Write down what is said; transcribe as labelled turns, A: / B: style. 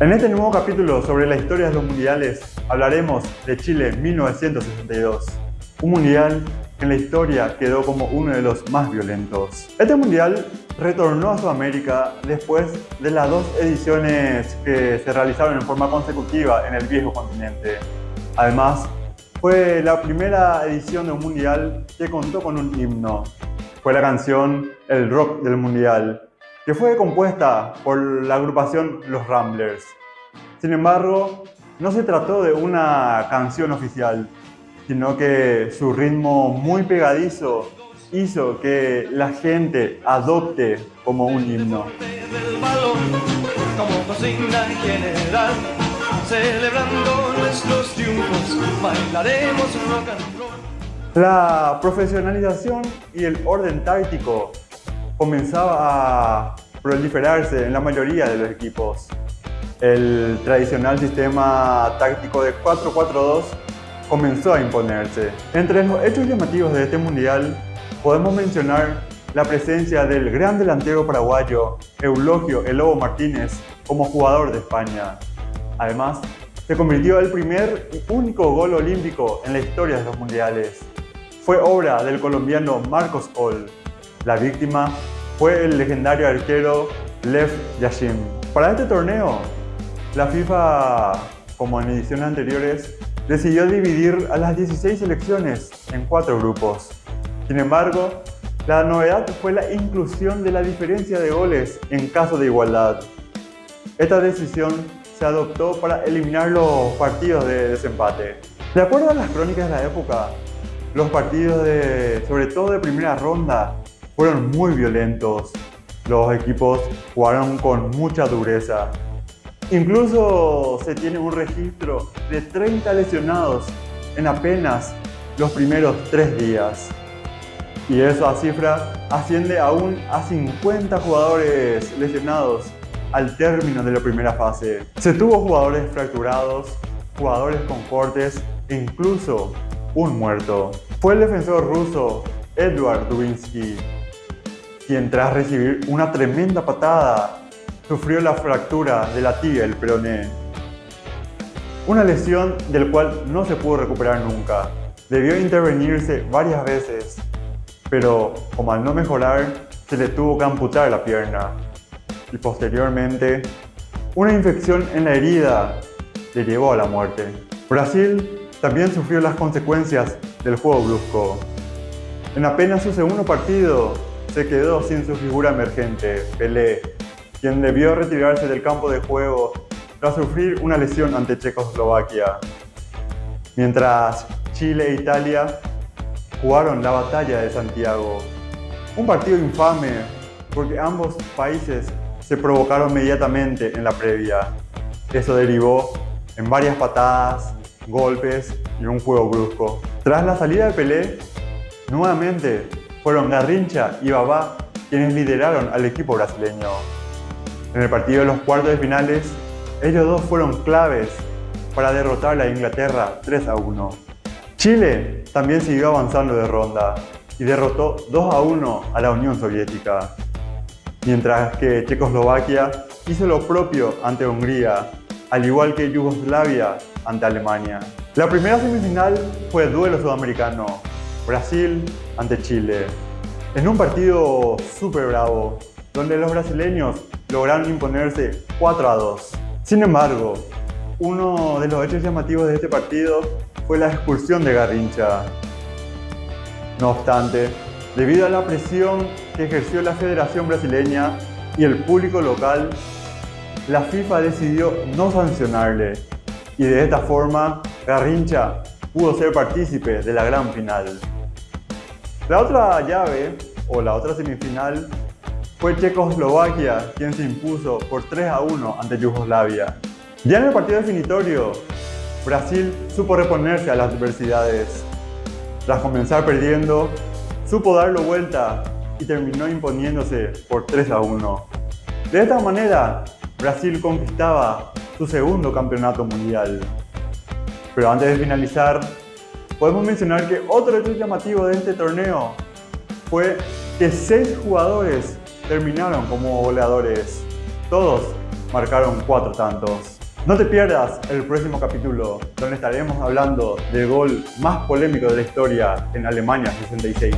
A: En este nuevo capítulo sobre la historia de los mundiales hablaremos de Chile 1962, un mundial que en la historia quedó como uno de los más violentos. Este mundial retornó a Sudamérica después de las dos ediciones que se realizaron en forma consecutiva en el viejo continente. Además, fue la primera edición de un mundial que contó con un himno. Fue la canción El Rock del Mundial, que fue compuesta por la agrupación Los Ramblers. Sin embargo, no se trató de una canción oficial, sino que su ritmo muy pegadizo hizo que la gente adopte como un himno. La profesionalización y el orden táctico comenzaba a proliferarse en la mayoría de los equipos. El tradicional sistema táctico de 4-4-2 comenzó a imponerse. Entre los hechos llamativos de este mundial podemos mencionar la presencia del gran delantero paraguayo Eulogio El Martínez como jugador de España. Además, se convirtió en el primer y único gol olímpico en la historia de los mundiales. Fue obra del colombiano Marcos Hall. La víctima fue el legendario arquero Lev Yashin. Para este torneo, la FIFA, como en ediciones anteriores, decidió dividir a las 16 selecciones en cuatro grupos. Sin embargo, la novedad fue la inclusión de la diferencia de goles en caso de igualdad. Esta decisión se adoptó para eliminar los partidos de desempate. De acuerdo a las crónicas de la época, los partidos de, sobre todo de primera ronda, fueron muy violentos. Los equipos jugaron con mucha dureza. Incluso se tiene un registro de 30 lesionados en apenas los primeros tres días. Y esa cifra asciende aún a 50 jugadores lesionados al término de la primera fase. Se tuvo jugadores fracturados, jugadores con cortes e incluso un muerto. Fue el defensor ruso Edward Dubinsky, quien tras recibir una tremenda patada sufrió la fractura de la tibia del peroné. Una lesión del cual no se pudo recuperar nunca. Debió intervenirse varias veces pero como al no mejorar, se le tuvo que amputar la pierna. Y posteriormente, una infección en la herida le llevó a la muerte. Brasil también sufrió las consecuencias del juego brusco. En apenas su segundo partido, se quedó sin su figura emergente, Pelé, quien debió retirarse del campo de juego tras sufrir una lesión ante Checoslovaquia. Mientras Chile e Italia jugaron la batalla de Santiago. Un partido infame porque ambos países se provocaron inmediatamente en la previa. Eso derivó en varias patadas, golpes y un juego brusco. Tras la salida de Pelé, nuevamente fueron Garrincha y Babá quienes lideraron al equipo brasileño. En el partido de los cuartos de finales, ellos dos fueron claves para derrotar a Inglaterra 3 a 1. Chile también siguió avanzando de ronda y derrotó 2 a 1 a la Unión Soviética, mientras que Checoslovaquia hizo lo propio ante Hungría, al igual que Yugoslavia ante Alemania. La primera semifinal fue el duelo sudamericano, Brasil ante Chile, en un partido súper bravo, donde los brasileños lograron imponerse 4 a 2. Sin embargo, uno de los hechos llamativos de este partido fue la expulsión de Garrincha. No obstante, debido a la presión que ejerció la Federación Brasileña y el público local, la FIFA decidió no sancionarle y de esta forma Garrincha pudo ser partícipe de la gran final. La otra llave, o la otra semifinal, fue Checoslovaquia quien se impuso por 3 a 1 ante Yugoslavia. Ya en el partido definitorio, Brasil supo reponerse a las adversidades. Tras comenzar perdiendo, supo darlo vuelta y terminó imponiéndose por 3 a 1. De esta manera, Brasil conquistaba su segundo campeonato mundial. Pero antes de finalizar, podemos mencionar que otro hecho llamativo de este torneo fue que seis jugadores terminaron como goleadores, todos marcaron cuatro tantos. No te pierdas el próximo capítulo, donde estaremos hablando del gol más polémico de la historia en Alemania 66.